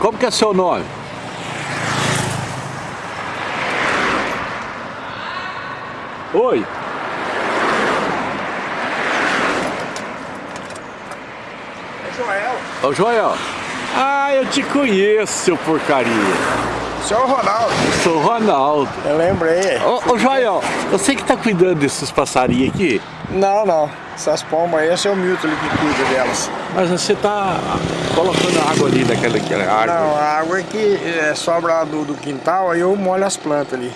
Como que é seu nome? Oi. É Joel. Ô Joel. Ah, eu te conheço, seu porcaria. Senhor Ronaldo. Sou o Ronaldo. Eu lembrei. Ô, ô Joel, você que tá cuidando desses passarinhos aqui, Não, não. Essas pombas aí é o Milton ali que cuida delas. mas você tá colocando água ali naquela aquela árvore. Não, a água é que é, sobra lá do, do quintal, aí eu molho as plantas ali.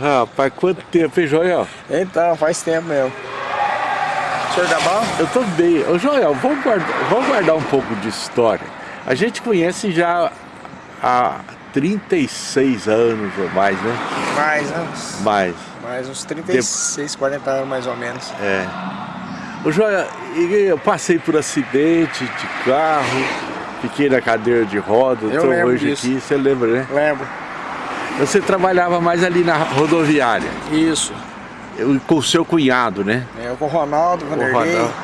Rapaz, quanto tempo, hein, Joel? Então, faz tempo mesmo. O senhor tá bom? Eu tô bem. Ô Joel, vamos guardar, vamos guardar um pouco de história. A gente conhece já há 36 anos ou mais, né? Mais, né? Mais. Mais uns 36, 40 anos mais ou menos. É. Ô e eu passei por acidente de carro, fiquei na cadeira de tô lembro hoje disso. aqui, você lembra, né? Lembro. Você trabalhava mais ali na rodoviária, Isso. eu- com o seu cunhado, né? É, Eu com o Ronaldo, O Vanderlei. Ronaldo.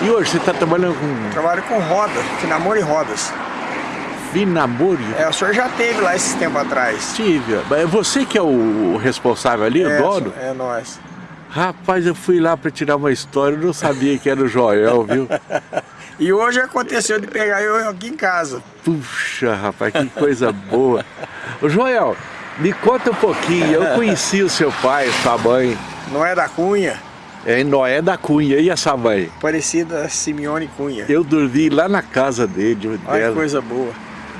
E hoje você está trabalhando com Trabalho com roda, namoro e rodas. Finamori? É, o senhor já teve lá esses tempos atrás. Tive. É você que é o o responsável ali, o é, dono? É nós. Rapaz, eu fui lá para tirar uma história, eu não sabia que era o Joel, viu? E hoje aconteceu de pegar eu aqui em casa. Puxa, rapaz, que coisa boa. Ô Joel, me conta um pouquinho, eu conheci o seu pai, sua mãe, Não é da Cunha, é Noé da Cunha, e essa mãe? parecida a Simeone Cunha. Eu dormi lá na casa dele, Olha que coisa boa.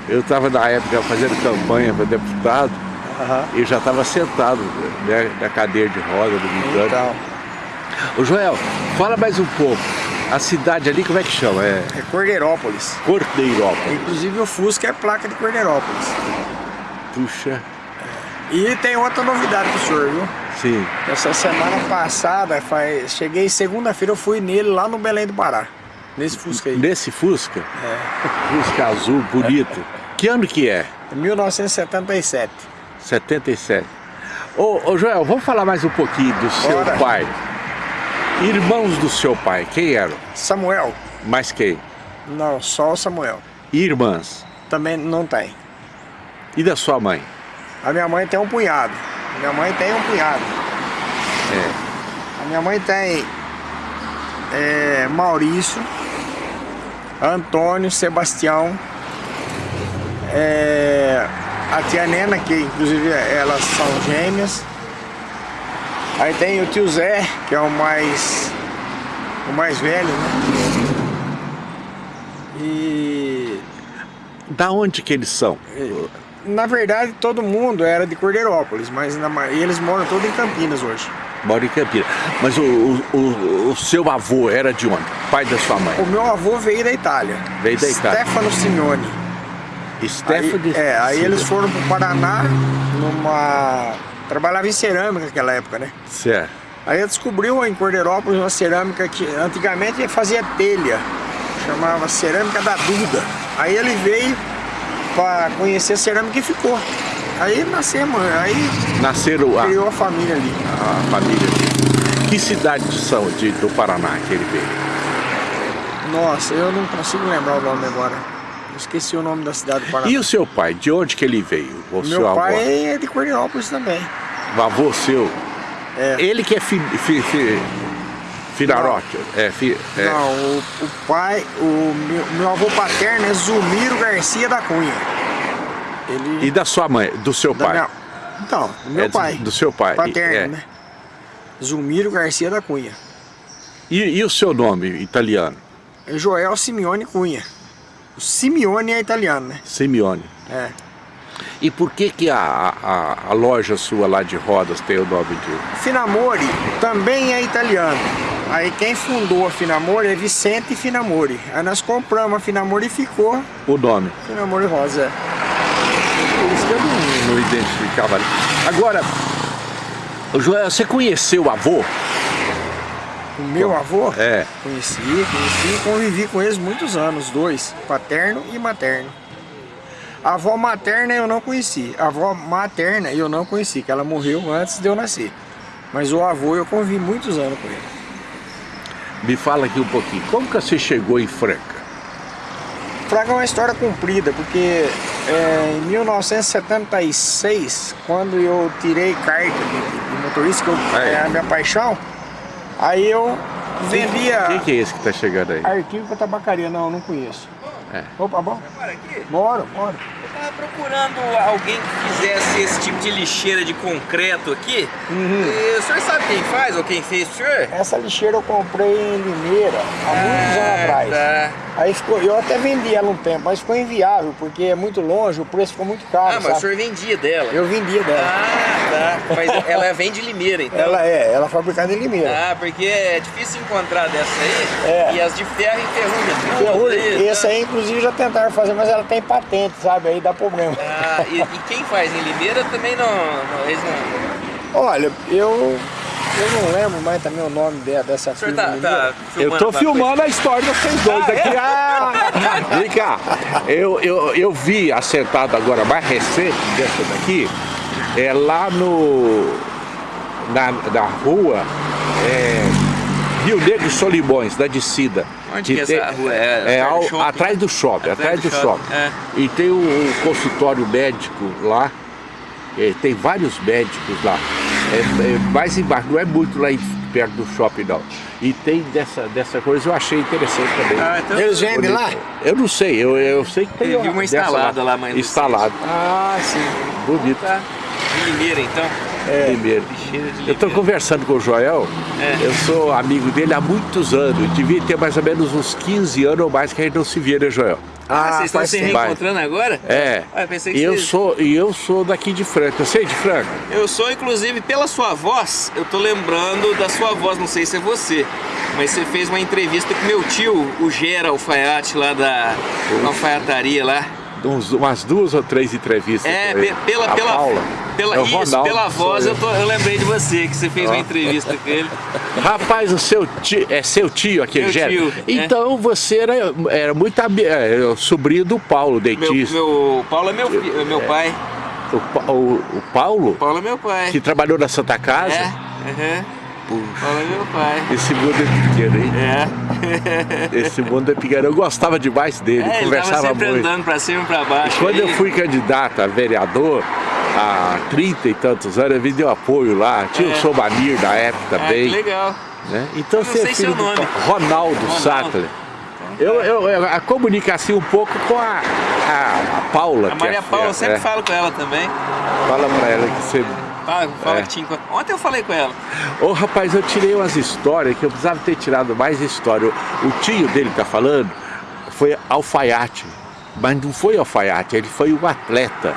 Eu estava na época fazendo campanha para deputado, Aham. e já estava sentado né, na cadeira de roda do Guitano. Então, Ô Joel, fala mais um pouco. A cidade ali, como é que chama? É é Cordeirópolis. Cordeirópolis. Inclusive o Fusca é placa de Cordeirópolis. Puxa, E tem outra novidade pro senhor, viu? sim. Essa semana passada, faz... cheguei segunda-feira, eu fui nele lá no Belém do Pará. Nesse Fusca aí. Nesse Fusca, É. Fusca azul, bonito. Que ano que é? 1977. 77. Ô, ô Joel, vamos falar mais um pouquinho do seu Bora. pai. Irmãos do seu pai, quem eram? Samuel? Mais quem? Não, só o Samuel. E irmãs? Também não tem. E da sua mãe? A minha mãe tem um punhado. Minha mãe tem um punhado. É. A minha mãe tem é, Maurício, Antônio, Sebastião, é, a tia Nena, que inclusive elas são gêmeas. Aí tem o tio Zé, que é o mais o mais velho, né? E Da onde que eles são? na verdade todo mundo era de Cordeirópolis, mas na eles moram todos em Campinas hoje. Moram em Campinas. Mas o, o, o- o seu avô era de onde? Pai da sua mãe? O meu avô veio da Itália. Veio da Itália. Stefano Simeone. Stephanie? Aí, é, aí eles foram pro Paraná numa. Trabalhava em cerâmica naquela época, né? Certo. Aí descobriu em Cordeirópolis uma cerâmica que antigamente fazia telha, chamava Cerâmica da Duda. Aí ele veio para conhecer a cerâmica e ficou. Aí nascemos, aí Nasceram a, criou a família ali. a família. Que cidades são de, do Paraná que ele veio? Nossa, eu não consigo lembrar o nome agora. Esqueci o nome da cidade do Paraná. E o seu pai, de onde que ele veio? O seu Meu avô? pai é de Cordeirópolis também. O avô seu? É. Ele que é fi, fi, fi, Finarote? É, fi, é. Não, o, o pai, o meu, meu avô paterno é Zumiro Garcia da Cunha. Ele. E da sua mãe, do seu da pai? minha- então, do meu É, pai. do seu pai, Paterno, é. né? Zumiro Garcia da Cunha. E, e o seu nome italiano? É Joel Simeone Cunha. O Simeone é italiano, né? Simeone. É. E por que que a, a, a loja sua lá de rodas tem o nome de... Finamori também é italiano. Aí quem fundou a Finamori é Vicente Finamori. Aí nós compramos a Finamori e ficou O nome. Finamori Rosa. é. Isso que eu não, não identificava. Agora, o Joel, você conheceu o avô? O meu avô? É. Conheci, conheci e convivi com eles muitos anos, dois, paterno e materno. A avó materna eu não conheci, a avó materna eu não conheci, que ela morreu antes de eu nascer. Mas o avô eu convivi muitos anos com ele. Me fala aqui um pouquinho. Como que você chegou em Franca? Franca é uma história comprida, porque é, em 1976, quando eu tirei carta de, de motorista, que eu, é a minha paixão, aí eu vendia... Quem que é esse que tá chegando aí? Arquivo para tabacaria, não, não conheço. É. Opa, bom? Bora? Bora, tava procurando alguém que fizesse esse tipo de lixeira de concreto aqui. Uhum. E o senhor sabe quem faz ou quem fez o senhor? Essa lixeira eu comprei em Limeira, há muitos anos Ah, atrás. Tá. Aí ficou, eu até vendi ela um tempo, mas ficou inviável, porque é muito longe, o preço ficou muito caro, Ah, mas o sabe? senhor vendia dela. Eu vendia dela. Ah, tá. Mas ela vem de Limeira, então. Ela é, ela é fabricada em Limeira. Ah, porque é difícil encontrar dessa aí. É. E as de ferro enferrujam tudo. Ferrugem. tá? aí, inclusive, já tentaram fazer, mas ela tem patente, sabe? Aí dá problema. Ah, e, e quem faz em Limeira também não, não, eles não... Olha, eu, eu não lembro mais também o nome de- dessa firma. tá, tá Eu tô filmando a história de vocês dois aqui. Ah! Vem cá, eu, eu, eu vi assentado agora mais recente dessa daqui, é lá no. na, na rua é, Rio Negro e Solimões, da descida. Onde que é essa rua? É, É do ao- shopping? atrás do shopping, atrás, do, shopping. é. E tem um, um consultório médico lá, é, tem vários médicos lá. É, é mais embaixo, não é muito lá em- perto do shopping não. E tem dessa, dessa coisa, eu achei interessante também. Ah, então... Eles vendem lá? Eu não sei, eu, eu sei que tem Eu vi uma instalada lá, mas não sei. Instalado, Ah, sim. bonito. Tá. Limeira, então. Primeiro. Lixeira de Eu Limeira. estou conversando com o Joel, É. eu sou amigo dele há muitos anos, devia ter mais ou menos uns 15 anos ou mais que a gente não se via, né, Joel? Ah, vocês estão se reencontrando agora? É. Ah, eu pensei que eu vocês- sou E eu sou daqui de Franca, você é de Franca? Eu sou, inclusive, pela sua voz, eu tô lembrando da sua voz, não sei se é você, mas você fez uma entrevista com meu tio, o Gera Alfaiate, lá da alfaiataria lá. Uns- umas duas ou três entrevistas É, pela, A pela, Paula. Pela, É o isso, Ronaldo, pela voz eu. eu, tô- eu lembrei de você, que você fez uma entrevista com ele. Rapaz, o seu tio, é seu tio aquele Meu tio, é. Então você era, era muito é, o sobrinho do Paulo, Meu, dentista. meu, Paulo é meu, é meu pai. O, o- o Paulo, Paulo é meu pai. que trabalhou na Santa Casa. É, aham. Puxa, é meu pai. esse mundo é pequeno, hein? É. Esse mundo é pequeno. Eu gostava demais dele, É, conversava muito. andando pra cima e pra baixo. Quando eu aí- fui candidato a vereador, há 30 e tantos anos, eu me deu apoio lá. Tinha É. o Sobanir da época que também. legal. né? Então Eu você é filho nome. Ronaldo, Ronaldo. Sattler. Eu, eu, eu a comunico assim um pouco com a, a, a Paula. A que Maria é, Paula, eu sempre é, falo com ela também. Fala pra ela que você... Fala, fala É. que tinha... Ontem eu falei com ela. Ô rapaz, eu tirei umas histórias que eu precisava ter tirado mais história. O, tio dele tá falando foi alfaiate, mas não foi alfaiate, ele foi um atleta,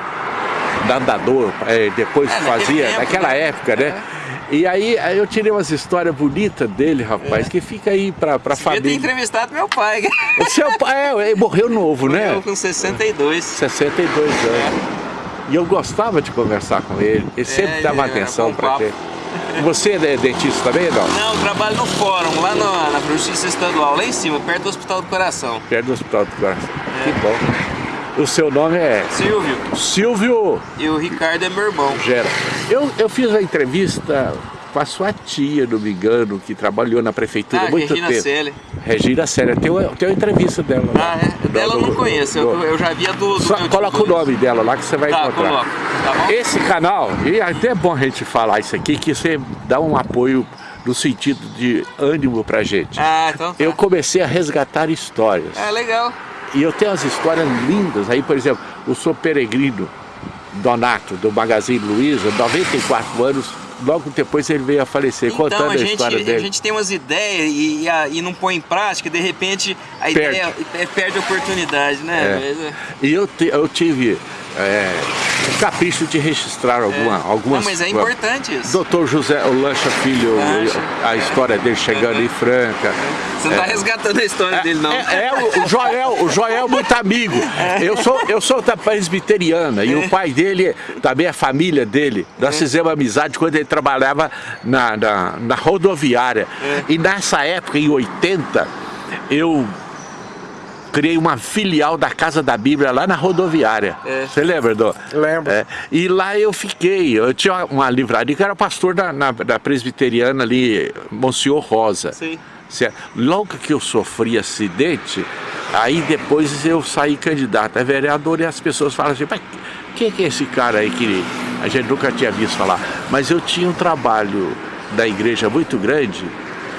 nadador, é, depois É, fazia, tempo, naquela né? época, né? E aí, aí eu tirei umas histórias bonitas dele, rapaz, que fica aí pra, pra Devia ter família. entrevistado meu pai. O seu pai, é, ele morreu novo, né? Eu com 62. 62 anos. E eu gostava de conversar com ele, ele sempre É, dava ele atenção pra papo. gente. Você é dentista também, não? Não, eu trabalho no fórum, lá na, na Justiça Estadual, lá em cima, perto do Hospital do Coração. Perto do Hospital do Coração. É. Que bom. O seu nome é Silvio, Silvio e o Ricardo é meu irmão. Gera. Eu, eu fiz uma entrevista com a sua tia, não me engano, que trabalhou na prefeitura Ah, muito Regina tempo. Celi. Regina Séria, tem tem uma entrevista dela. Ah, é? Dela eu não conheço, eu, eu já vi a do, do Só coloca o Luiz. nome dela lá que você vai Tá, encontrar. coloco. Tá bom? Esse canal, e é até bom a gente falar isso aqui, que você dá um apoio no sentido de ânimo pra gente. Ah, então tá. Eu comecei a resgatar histórias. É legal. E eu tenho umas histórias lindas. Aí, por exemplo, o Sou Peregrino Donato, do Magazine Luiza, 94 anos, logo depois ele veio a falecer, Então, contando a a, gente, história a dele. gente tem umas ideias e, e, a- e não põe em prática, de repente a Perde. ideia é, perde a oportunidade, né? É. Mas, é. E eu, te- eu tive é, o capricho de registrar alguma, algumas... Não, mas é importante isso. Doutor José o Lancha Filho, Lancha. a história dele chegando em Franca. Você não tá resgatando a história dele, não. É, é, o- Joel, o Joel é muito amigo. Eu sou, eu sou da presbiteriana e o pai dele, também a família dele, nós fizemos amizade quando ele trabalhava na, na, na rodoviária. E nessa época, em 80, eu criei uma filial da Casa da Bíblia lá na rodoviária. É. Você lembra, Dô? Lembro. É, e lá eu fiquei, eu tinha uma livraria que era pastor da, na, da presbiteriana ali, Monsenhor Rosa. Sim. Certo? Logo que eu sofri acidente, Aí depois eu saí candidato a vereador e as pessoas falam assim, quem é esse cara aí que a gente nunca tinha visto falar? Mas eu tinha um trabalho da igreja muito grande,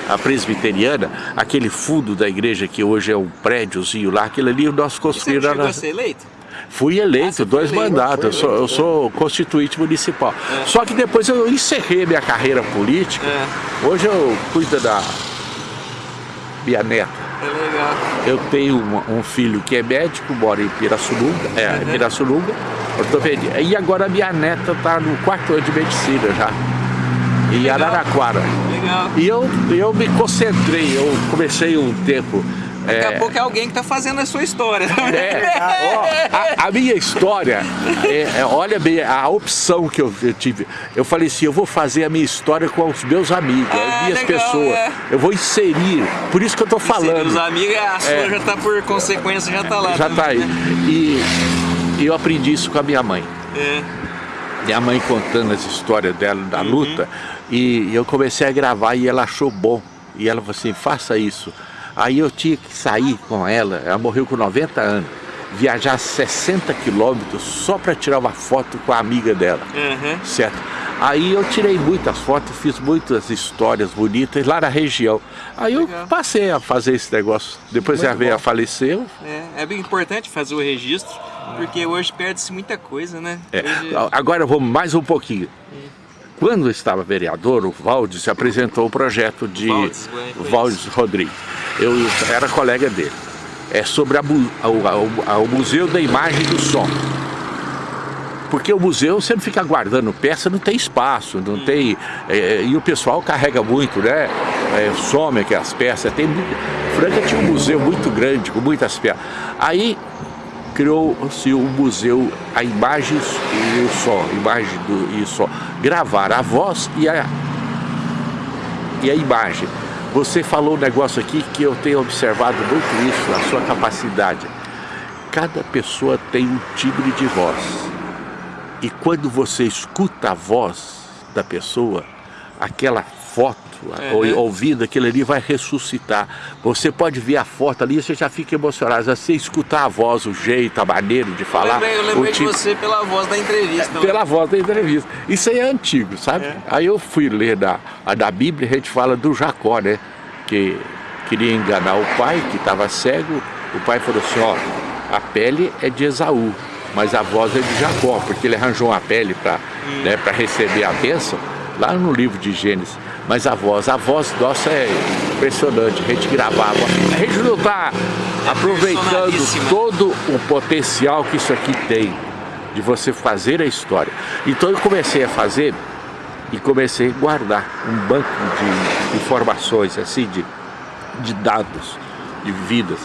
a presbiteriana, aquele fundo da igreja que hoje é um prédiozinho lá, aquele ali nós construímos... Você chegou a ser eleito? Fui eleito, ah, dois eleito, mandatos, eu, sou, eu sou constituinte municipal. É. Só que depois eu encerrei minha carreira política, é. hoje eu cuido da minha neta. É legal. Eu tenho um, um, filho que é médico, mora em Pirassununga, é, uhum. Pirassununga, ortopedia. E agora minha neta está no quarto ano de medicina já em Araraquara. Legal. E eu, eu me concentrei, eu comecei um tempo Daqui é... a pouco é alguém que está fazendo a sua história. É, a, a, a, minha história, é, é, olha bem, a opção que eu, eu, tive. Eu falei assim, eu vou fazer a minha história com os meus amigos, ah, as minhas legal, pessoas. É. Eu vou inserir, por isso que eu estou falando. Os amigos, a sua é. já está por consequência, já está lá. Já está aí. Né? E, e, eu aprendi isso com a minha mãe. É. Minha mãe contando as histórias dela, da uhum. luta. E eu comecei a gravar e ela achou bom. E ela falou assim, faça isso. Aí eu tinha que sair com ela, ela morreu com 90 anos, viajar 60 quilômetros só para tirar uma foto com a amiga dela, uhum. certo? Aí eu tirei muitas fotos, fiz muitas histórias bonitas lá na região. Aí eu Legal. passei a fazer esse negócio. Depois Muito ela veio a falecer. É, é bem importante fazer o registro, porque hoje perde-se muita coisa, né? É. Hoje... Agora vamos mais um pouquinho. Hum. Quando estava vereador, o Valdes apresentou o projeto de Valdes Rodrigues. Eu era colega dele. É sobre a, a, a, o Museu da Imagem do Som. Porque o museu você não fica guardando peça, não tem espaço, não hum. tem... É, e o pessoal carrega muito, né? É, some aquelas peças. Tem, Franca tinha um museu muito grande, com muitas peças. Aí criou-se o museu a imagens e o som, imagem do, e som, gravar a voz e a, e a imagem. Você falou um negócio aqui que eu tenho observado muito isso, a sua capacidade. Cada pessoa tem um timbre de voz. E quando você escuta a voz da pessoa, aquela foto uhum. ouvindo, aquilo ali vai ressuscitar. Você pode ver a foto ali, você já fica emocionado. Você escutar a voz, o jeito, a maneira de falar. Eu lembrei, eu lembrei tipo... de você pela voz da entrevista. É, pela voz da entrevista. Isso aí é antigo, sabe? É. Aí eu fui ler da, da Bíblia, a gente fala do Jacó, né? Que queria enganar o pai, que estava cego. O pai falou assim, ó, a pele é de Esaú, mas a voz é de Jacó, porque ele arranjou uma pele para hum. né, receber a bênção, lá no livro de Gênesis. Mas a voz, a voz nossa é impressionante, a gente gravava. A gente não está aproveitando todo o potencial que isso aqui tem, de você fazer a história. Então eu comecei a fazer e comecei a guardar um banco de informações, assim, de, de dados, de vidas.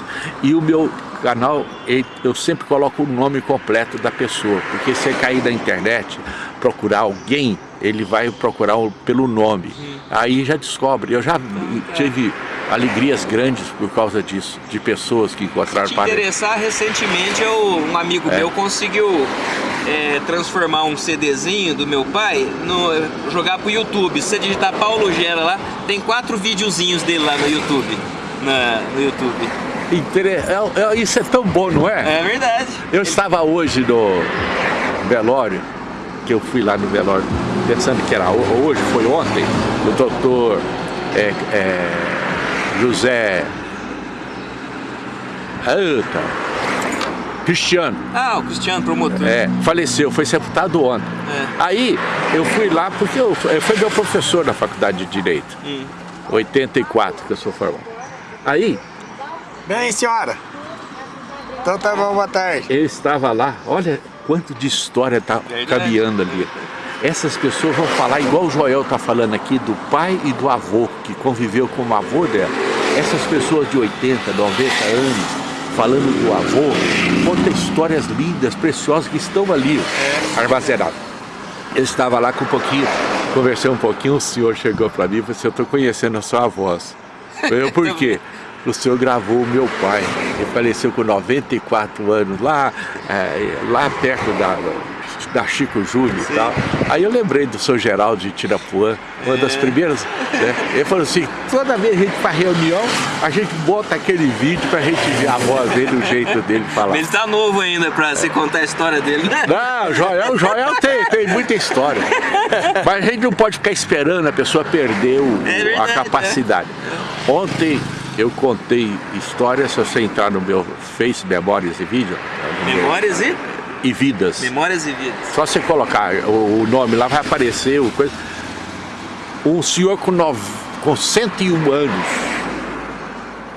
E o meu canal, eu sempre coloco o nome completo da pessoa, porque se cair na internet, procurar alguém, ele vai procurar pelo nome. Hum. Aí já descobre. Eu já tive alegrias grandes por causa disso, de pessoas que encontraram... Se te interessar, recentemente eu, um amigo é. meu conseguiu é, transformar um CDzinho do meu pai, no, jogar pro YouTube. Se você digitar Paulo Gera lá, tem quatro videozinhos dele lá no YouTube. Na, no YouTube. É, é, isso é tão bom, não é? É verdade. Eu estava hoje no velório, que eu fui lá no velório, pensando que era hoje, foi ontem, o doutor é, é, José Eita, Cristiano. Ah, o Cristiano, promotor. É, faleceu, foi sepultado ontem. É. Aí eu fui lá porque eu, foi meu professor na faculdade de Direito. Hum. 84 que eu sou formado. Aí... Bem, senhora. Então tá bom, boa tarde. Ele estava lá, olha, quanto de história está caminhando ali. Essas pessoas vão falar igual o Joel está falando aqui, do pai e do avô, que conviveu com o avô dela. Essas pessoas de 80, 90 anos, falando do avô, conta histórias lindas, preciosas, que estão ali armazenadas. Eu estava lá com um pouquinho, conversei um pouquinho, o senhor chegou para mim e falou assim, eu estou conhecendo a sua voz. Eu, por quê? o senhor gravou o meu pai. Ele faleceu com 94 anos, lá, é, lá perto da, da Chico Júnior e tal. Aí eu lembrei do seu Geraldo de Tirapuã, uma é. das primeiras, né? Ele falou assim, toda vez que a gente faz reunião, a gente bota aquele vídeo pra gente ver a voz dele, o jeito dele falar. Mas ele tá novo ainda pra você contar a história dele, né? Não, Joel, o Joel tem, tem muita história. Mas a gente não pode ficar esperando a pessoa perder o, é verdade, a capacidade. É. Ontem eu contei histórias, se você entrar no meu Face Memórias e Vídeo. Memórias e? E Vidas. Memórias e Vidas. Só você colocar o, o nome lá vai aparecer o coisa. Um senhor com, nove, com 101 anos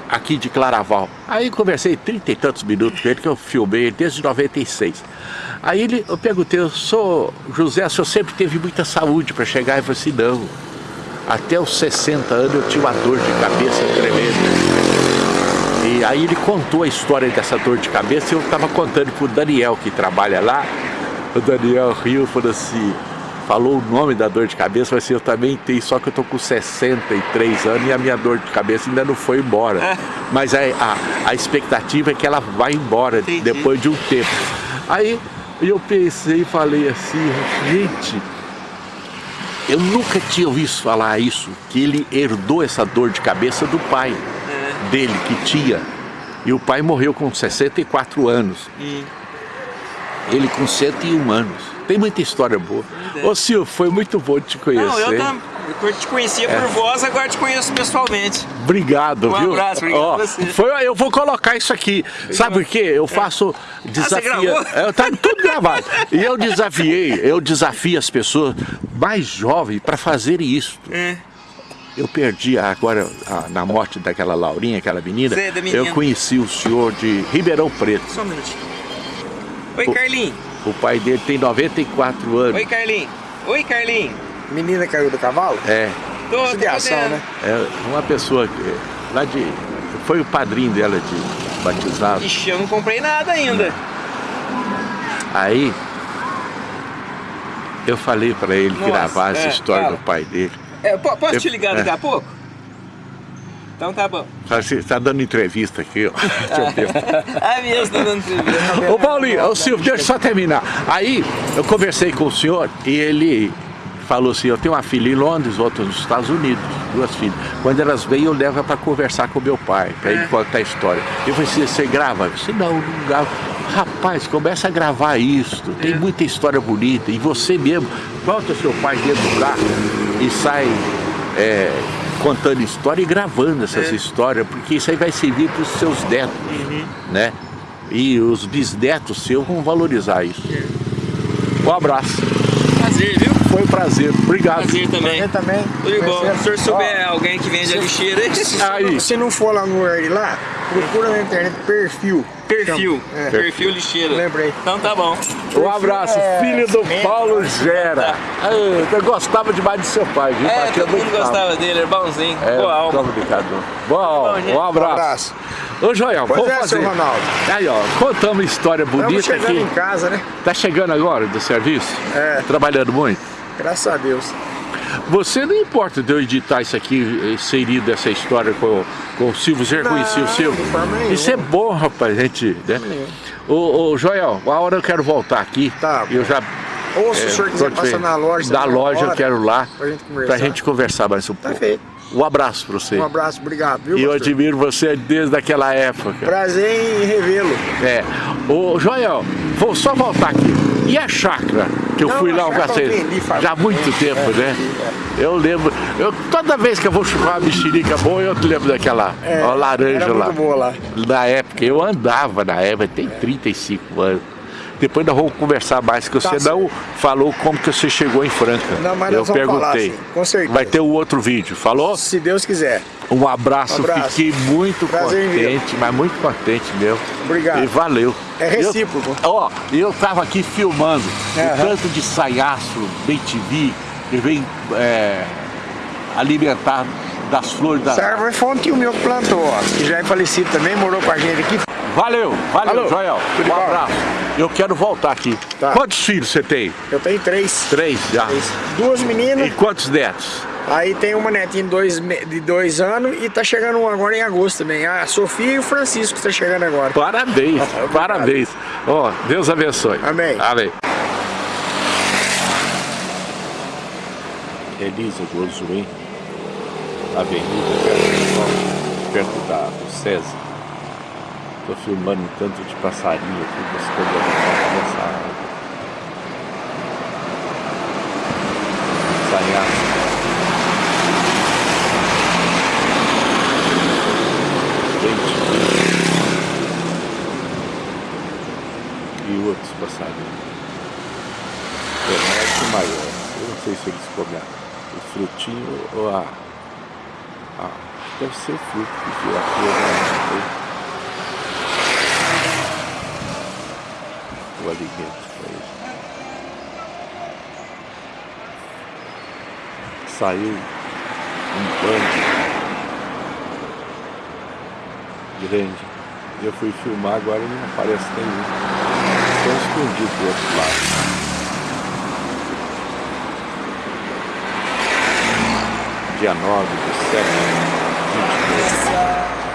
aqui de Claraval. Aí conversei trinta e tantos minutos com ele, que eu filmei desde 96. Aí ele, eu perguntei, eu sou José, o senhor sempre teve muita saúde para chegar? Ele falou assim, não até os 60 anos eu tinha uma dor de cabeça tremenda. E aí ele contou a história dessa dor de cabeça e eu estava contando para o Daniel que trabalha lá. O Daniel riu e falou assim, falou o nome da dor de cabeça, mas assim, eu também tenho, só que eu tô com 63 anos e a minha dor de cabeça ainda não foi embora. É. Mas a, a, a, expectativa é que ela vai embora Entendi. depois de um tempo. Aí eu pensei e falei assim, gente, eu nunca tinha ouvido falar isso, que ele herdou essa dor de cabeça do pai é. dele, que tinha. E o pai morreu com 64 anos. Hum. Ele com 101 anos. Tem muita história boa. Ô Silvio, foi muito bom te conhecer. Não, eu. Eu te conhecia é. por voz, agora te conheço pessoalmente. Obrigado, um viu? Um abraço, obrigado Ó, você. Foi, eu vou colocar isso aqui. Sabe por quê? Eu é. faço ah, desafio. Ah, tá tudo gravado. E eu desafiei, eu desafio as pessoas mais jovens para fazerem isso. É. Eu perdi agora, na morte daquela Laurinha, aquela menina, Zé, menina, eu conheci o senhor de Ribeirão Preto. Só um minutinho. Oi, Carlinhos. O pai dele tem 94 anos. Oi, Carlinhos. Oi, Carlinhos. Menina caiu do cavalo? É. Tô, Judiação, né? É uma pessoa que, lá de... Foi o padrinho dela de batizado. Ixi, eu não comprei nada ainda. Aí, eu falei pra ele Nossa, gravar essa é, história fala. do pai dele. É, posso eu, te ligar daqui é. a pouco? Então tá bom. Você está dando entrevista aqui, ó. ah, mesmo, tá dando entrevista. Ô Paulinho, ô Silvio, deixa eu só terminar. Aí, eu conversei com o senhor e ele falou assim, eu tenho uma filha em Londres, outra nos Estados Unidos, duas filhas. Quando elas vêm, eu levo para conversar com meu pai, para ele é. contar a história. Eu falei assim, você grava? Eu disse, não, não gravo. Rapaz, começa a gravar isso, tem é. muita história bonita. E você mesmo, bota seu pai dentro do carro e sai é, contando história e gravando essas é. histórias, porque isso aí vai servir para os seus netos, uhum. né? E os bisnetos seus vão valorizar isso. É. Um abraço. Prazer, viu? Foi um prazer. Obrigado. Prazer também. Prazer também. Tudo bom. Se o senhor souber Ó, alguém que vende a lixeira aí. Se não for lá no de lá, procura na internet perfil. Perfil. É. Perfil lixeira. Lembrei. Então tá bom. Um abraço, é, filho do Paulo Gera. Ah, eu gostava demais de seu pai, viu? É, todo mundo gostava dele, era bonzinho. É, Boa alma. Obrigado. Bom, Bom um abraço. Um abraço. Ô Joel, pois vamos é, fazer. Seu Ronaldo. Aí, ó, contamos uma história bonita Estamos chegando aqui. em casa, né? Tá chegando agora do serviço? É. Trabalhando muito? Graças a Deus. Você não importa de eu editar isso aqui, inserido essa história com, com o Silvio, você reconhecia o Silvio? Isso é bom, rapaz, gente, né? Ô, ô, Joel, a hora eu quero voltar aqui. Tá. Eu já ou se é, o senhor quiser passar na loja, da loja eu quero lá pra gente conversar, gente conversar mais um tá pouco. Feito. Um abraço para você. Um abraço, obrigado. Viu, e eu admiro você desde aquela época. Prazer em revê-lo. É. Ô, Joel, vou só voltar aqui. E a chácara? Que eu Não, fui lá um cacete. Já há muito tempo, é, né? É. Eu lembro. Eu, toda vez que eu vou chupar uma mexerica boa, eu te lembro daquela é, ó, laranja lá. Lá. Na época, eu andava na época, tem 35 anos. Depois nós vamos conversar mais, que você tá não falou como que você chegou em Franca. Não, mas Eu perguntei. Falar, com certeza. Vai ter o um outro vídeo, falou? Se Deus quiser. Um abraço, um abraço. fiquei muito Prazer contente, mas muito contente meu. Obrigado. E valeu. É recíproco. Ó, eu, eu tava aqui filmando uhum. o tanto de saiaço, bem TV, que vem é, alimentar das flores da... Essa foi um tio meu que plantou, ó, que já é falecido também, morou com a gente aqui. Valeu, valeu. Joel. Tudo um bom. abraço. Eu quero voltar aqui. Tá. Quantos filhos você tem? Eu tenho três. Três já? Três. Duas meninas. E quantos netos? Aí tem uma netinha de dois, de dois anos e tá chegando um agora em agosto também. A Sofia e o Francisco que tá chegando agora. Parabéns, parabéns. Ó, oh, Deus abençoe. Amém. Amém. Elisa Josué, Avenida perto, da César. Estou filmando tanto de passarinho aqui, buscando a dessa água. Ensaiar. e outros passarinhos. Internet maior. Eu não sei se eles comem o frutinho ou a. deve ser fruto, porque a flor não tem. O alimento para eles. Saiu um bando grande. Eu fui filmar, agora não aparece nenhum. Estão escondidos do outro lado. Dia 9 de setembro de 22.